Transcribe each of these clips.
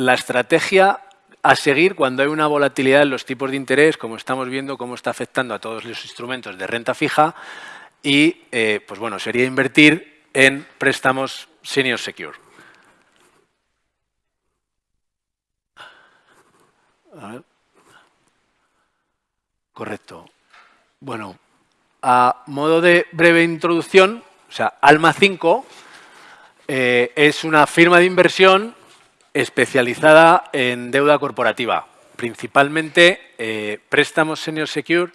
la estrategia a seguir cuando hay una volatilidad en los tipos de interés, como estamos viendo cómo está afectando a todos los instrumentos de renta fija y, eh, pues bueno, sería invertir en préstamos senior secure. Correcto. Bueno, a modo de breve introducción, o sea, Alma 5 eh, es una firma de inversión especializada en deuda corporativa, principalmente eh, préstamos senior secure,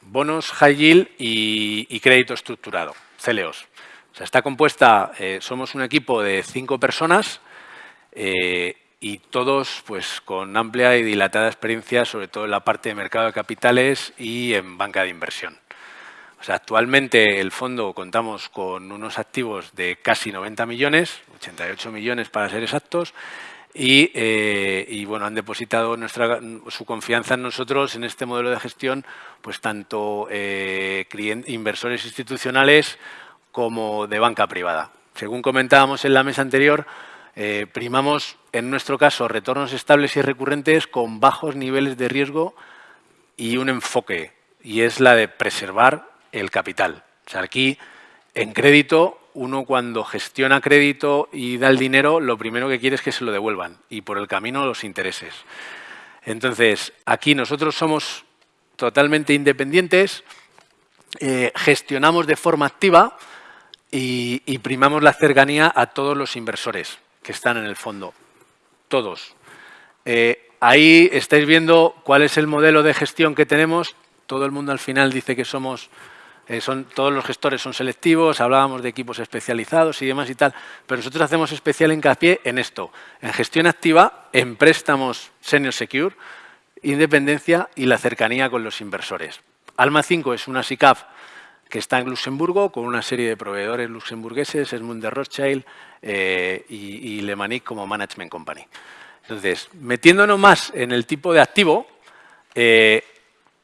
bonos high yield y, crédito estructurado, CLOs. O sea, está compuesta, eh, somos un equipo de cinco personas y todos pues, con amplia y dilatada experiencia, sobre todo en la parte de mercado de capitales y en banca de inversión actualmente el fondo contamos con unos activos de casi 90 millones, 88 millones para ser exactos, y, eh, bueno, han depositado nuestra, su confianza en nosotros en este modelo de gestión, pues tanto eh, inversores institucionales como de banca privada. Según comentábamos en la mesa anterior, eh, primamos, en nuestro caso, retornos estables y recurrentes con bajos niveles de riesgo y un enfoque, y es la de preservar el capital. O sea, aquí, en crédito, uno cuando gestiona crédito y da el dinero, lo primero que quiere es que se lo devuelvan y por el camino los intereses. Entonces, aquí nosotros somos totalmente independientes, eh, gestionamos de forma activa y, primamos la cercanía a todos los inversores que están en el fondo. Todos. Eh, ahí estáis viendo cuál es el modelo de gestión que tenemos. Todo el mundo al final dice que somos eh, son, todos los gestores son selectivos, hablábamos de equipos especializados y demás y tal, pero nosotros hacemos especial hincapié en esto, en gestión activa, en préstamos senior secure, independencia y la cercanía con los inversores. Alma 5 es una SICAF que está en Luxemburgo con una serie de proveedores luxemburgueses, Esmund de Rothschild eh, y, y como Management Company. Entonces, metiéndonos más en el tipo de activo, eh,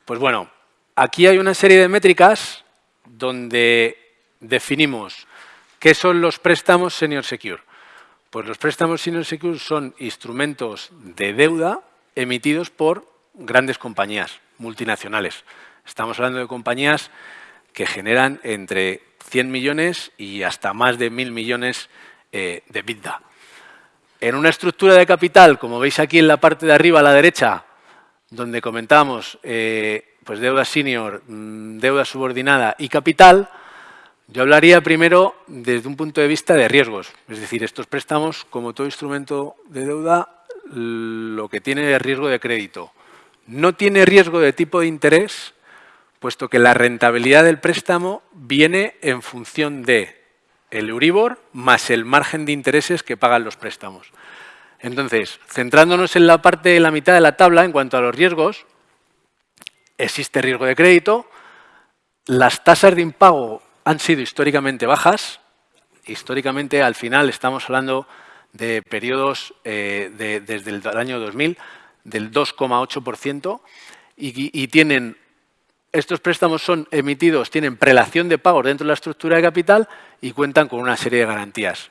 pues bueno, aquí hay una serie de métricas donde definimos qué son los préstamos senior secure. Pues los préstamos senior secure son instrumentos de deuda emitidos por grandes compañías multinacionales. Estamos hablando de compañías que generan entre 100 millones y hasta más de 1.000 millones eh, de EBITDA. En una estructura de capital, como veis aquí en la parte de arriba a la derecha, donde comentamos eh, pues deuda senior, mm, deuda subordinada y capital, yo hablaría primero desde un punto de vista de riesgos. Es decir, estos préstamos, como todo instrumento de deuda, lo que tiene es riesgo de crédito. No tiene riesgo de tipo de interés, puesto que la rentabilidad del préstamo viene en función de el Euribor más el margen de intereses que pagan los préstamos. Entonces, centrándonos en la parte de la mitad de la tabla, en cuanto a los riesgos, existe riesgo de crédito, las tasas de impago han sido históricamente bajas, históricamente al final estamos hablando de periodos eh, desde el año 2000 del 2,8% y, y, tienen, estos préstamos son emitidos, tienen prelación de pagos dentro de la estructura de capital y cuentan con una serie de garantías.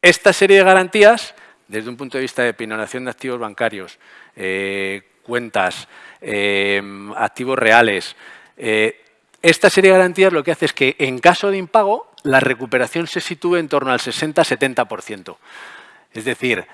Esta serie de garantías, desde un punto de vista de pinoración de activos bancarios, eh, cuentas, eh, activos reales. Eh, esta serie de garantías lo que hace es que en caso de impago la recuperación se sitúe en torno al 60-70%. Es decir,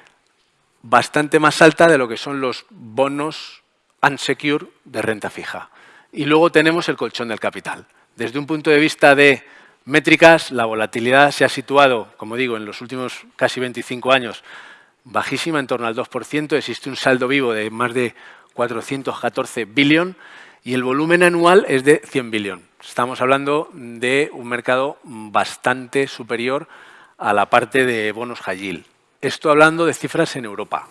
bastante más alta de lo que son los bonos unsecure de renta fija. Y luego tenemos el colchón del capital. Desde un punto de vista de métricas, la volatilidad se ha situado, como digo, en los últimos casi 25 años, bajísima, en torno al 2%. Existe un saldo vivo de más de 414 billón y el volumen anual es de 100 billón. Estamos hablando de un mercado bastante superior a la parte de bonos high Esto hablando de cifras en Europa.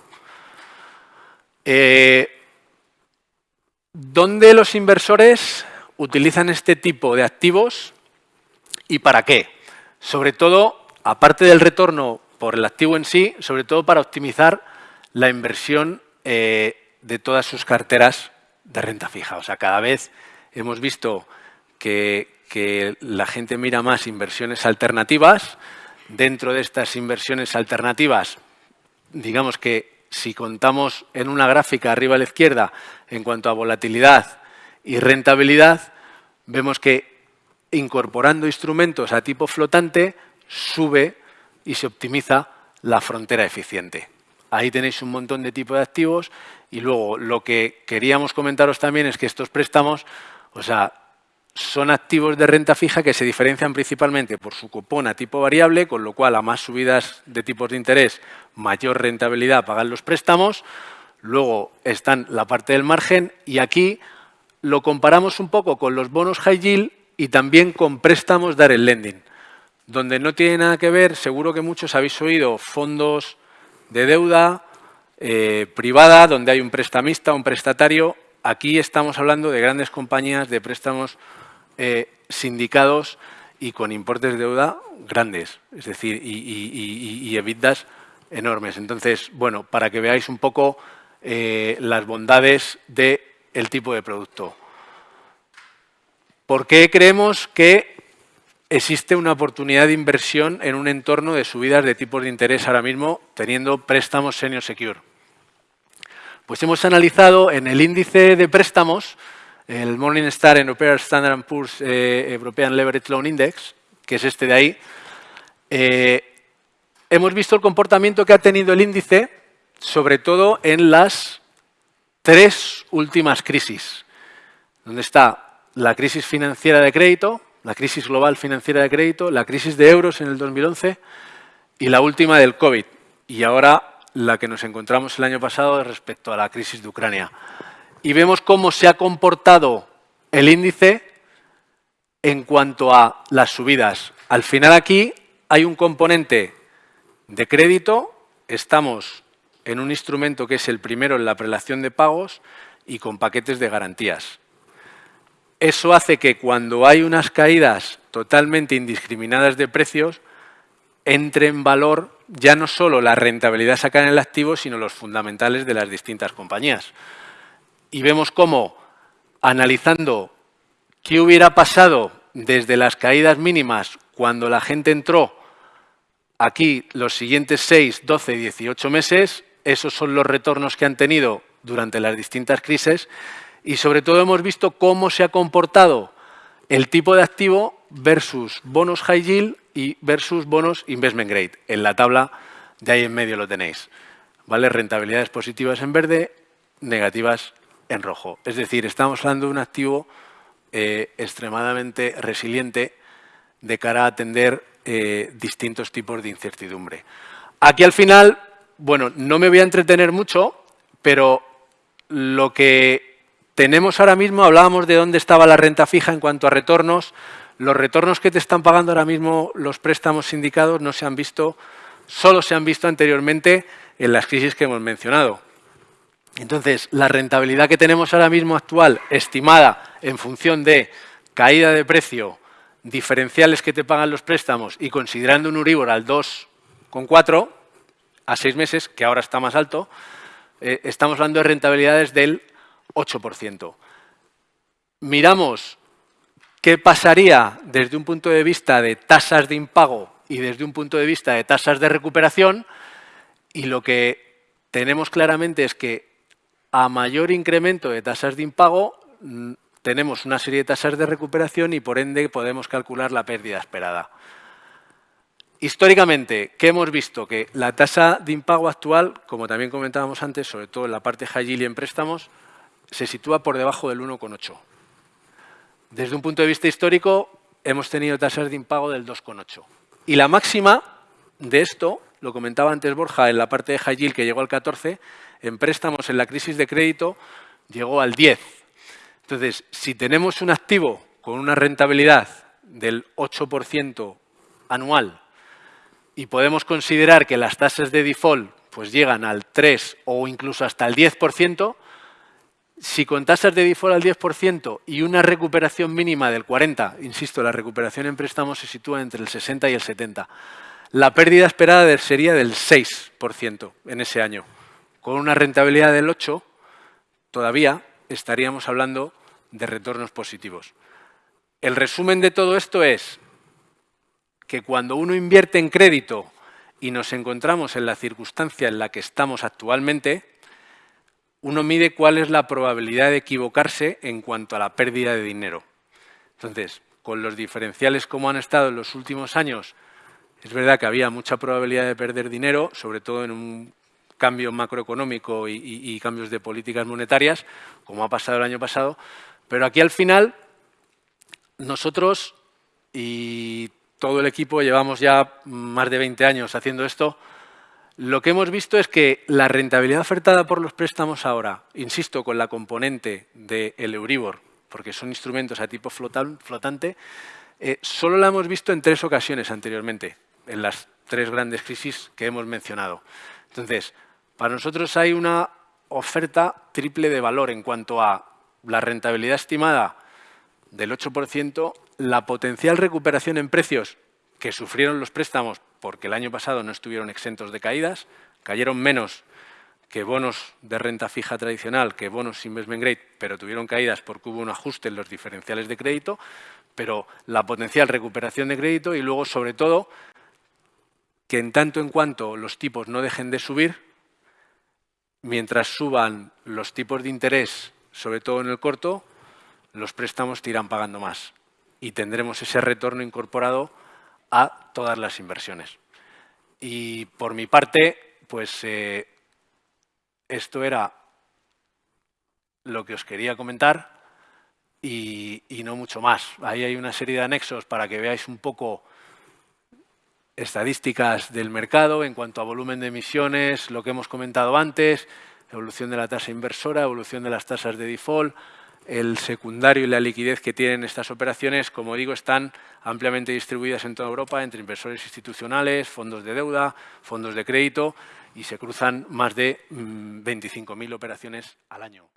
Eh, ¿Dónde los inversores utilizan este tipo de activos y para qué? Sobre todo, aparte del retorno por el activo en sí, sobre todo para optimizar la inversión eh, de todas sus carteras de renta fija. O sea, cada vez hemos visto que, la gente mira más inversiones alternativas. Dentro de estas inversiones alternativas, digamos que si contamos en una gráfica arriba a la izquierda en cuanto a volatilidad y rentabilidad, vemos que incorporando instrumentos a tipo flotante sube y se optimiza la frontera eficiente. Ahí tenéis un montón de tipos de activos y luego lo que queríamos comentaros también es que estos préstamos, o sea, son activos de renta fija que se diferencian principalmente por su cupón a tipo variable, con lo cual a más subidas de tipos de interés, mayor rentabilidad pagan los préstamos. Luego están la parte del margen y aquí lo comparamos un poco con los bonos high yield y también con préstamos dar el lending. Donde no tiene nada que ver, seguro que muchos habéis oído fondos de deuda eh, privada, donde hay un prestamista, un prestatario. Aquí estamos hablando de grandes compañías de préstamos eh, sindicados y con importes de deuda grandes, es decir, y, y, enormes. Entonces, bueno, para que veáis un poco eh, las bondades del tipo de producto. ¿Por qué creemos que existe una oportunidad de inversión en un entorno de subidas de tipos de interés ahora mismo, teniendo préstamos senior secure? Pues hemos analizado en el índice de préstamos el Morningstar European Standard Poor's eh, European Leverage Loan Index, que es este de ahí, eh, hemos visto el comportamiento que ha tenido el índice, sobre todo en las tres últimas crisis, donde está la crisis financiera de crédito, la crisis global financiera de crédito, la crisis de euros en el 2011 y la última del COVID. Y ahora la que nos encontramos el año pasado respecto a la crisis de Ucrania y vemos cómo se ha comportado el índice en cuanto a las subidas. Al final aquí hay un componente de crédito, estamos en un instrumento que es el primero en la prelación de pagos y con paquetes de garantías. Eso hace que cuando hay unas caídas totalmente indiscriminadas de precios, entre en valor ya no solo la rentabilidad sacada en el activo, sino los fundamentales de las distintas compañías. Y vemos cómo, analizando qué hubiera pasado desde las caídas mínimas cuando la gente entró aquí los siguientes 6, 12, 18 meses, esos son los retornos que han tenido durante las distintas crisis y sobre todo hemos visto cómo se ha comportado el tipo de activo versus bonos high yield y versus bonos investment grade. En la tabla de ahí en medio lo tenéis. ¿Vale? Rentabilidades positivas en verde, negativas en rojo. Es decir, estamos hablando de un activo eh, extremadamente resiliente de cara a atender eh, distintos tipos de incertidumbre. Aquí al final, bueno, no me voy a entretener mucho, pero lo que tenemos ahora mismo, hablábamos de dónde estaba la renta fija en cuanto a retornos, los retornos que te están pagando ahora mismo los préstamos sindicados no se han visto, solo se han visto anteriormente en las crisis que hemos mencionado. Entonces, la rentabilidad que tenemos ahora mismo actual, estimada en función de caída de precio, diferenciales que te pagan los préstamos y considerando un Uribor al 2,4 a seis meses, que ahora está más alto, eh, estamos hablando de rentabilidades del 8%. Miramos qué pasaría desde un punto de vista de tasas de impago y desde un punto de vista de tasas de recuperación y lo que tenemos claramente es que a mayor incremento de tasas de impago, mm, tenemos una serie de tasas de recuperación y por ende podemos calcular la pérdida esperada. Históricamente, ¿qué hemos visto? Que la tasa de impago actual, como también comentábamos antes, sobre todo en la parte high yield y en préstamos, se sitúa por debajo del 1,8. Desde un punto de vista histórico, hemos tenido tasas de impago del 2,8. Y la máxima de esto, lo comentaba antes Borja, en la parte de high yield que llegó al 14, en préstamos en la crisis de crédito llegó al 10. Entonces, si tenemos un activo con una rentabilidad del 8% anual y podemos considerar que las tasas de default pues llegan al 3 o incluso hasta el 10%, si con tasas de default al 10% y una recuperación mínima del 40%, insisto, la recuperación en préstamos se sitúa entre el 60 y el 70%, la pérdida esperada sería del 6% en ese año con una rentabilidad del 8, todavía estaríamos hablando de retornos positivos. El resumen de todo esto es que cuando uno invierte en crédito y nos encontramos en la circunstancia en la que estamos actualmente, uno mide cuál es la probabilidad de equivocarse en cuanto a la pérdida de dinero. Entonces, con los diferenciales como han estado en los últimos años, es verdad que había mucha probabilidad de perder dinero, sobre todo en un cambio macroeconómico y, cambios de políticas monetarias, como ha pasado el año pasado, pero aquí al final nosotros y todo el equipo llevamos ya más de 20 años haciendo esto, lo que hemos visto es que la rentabilidad ofertada por los préstamos ahora, insisto, con la componente del Euribor, porque son instrumentos a tipo flotante, eh, solo la hemos visto en tres ocasiones anteriormente, en las tres grandes crisis que hemos mencionado. Entonces, para nosotros hay una oferta triple de valor en cuanto a la rentabilidad estimada del 8%, la potencial recuperación en precios que sufrieron los préstamos porque el año pasado no estuvieron exentos de caídas, cayeron menos que bonos de renta fija tradicional, que bonos investment grade, pero tuvieron caídas porque hubo un ajuste en los diferenciales de crédito, pero la potencial recuperación de crédito y luego, sobre todo, que en tanto en cuanto los tipos no dejen de subir, mientras suban los tipos de interés, sobre todo en el corto, los préstamos te irán pagando más y tendremos ese retorno incorporado a todas las inversiones. Y por mi parte, pues eh, esto era lo que os quería comentar y, no mucho más. Ahí hay una serie de anexos para que veáis un poco estadísticas del mercado en cuanto a volumen de emisiones, lo que hemos comentado antes, evolución de la tasa inversora, evolución de las tasas de default, el secundario y la liquidez que tienen estas operaciones, como digo, están ampliamente distribuidas en toda Europa entre inversores institucionales, fondos de deuda, fondos de crédito y se cruzan más de 25.000 mm, operaciones al año.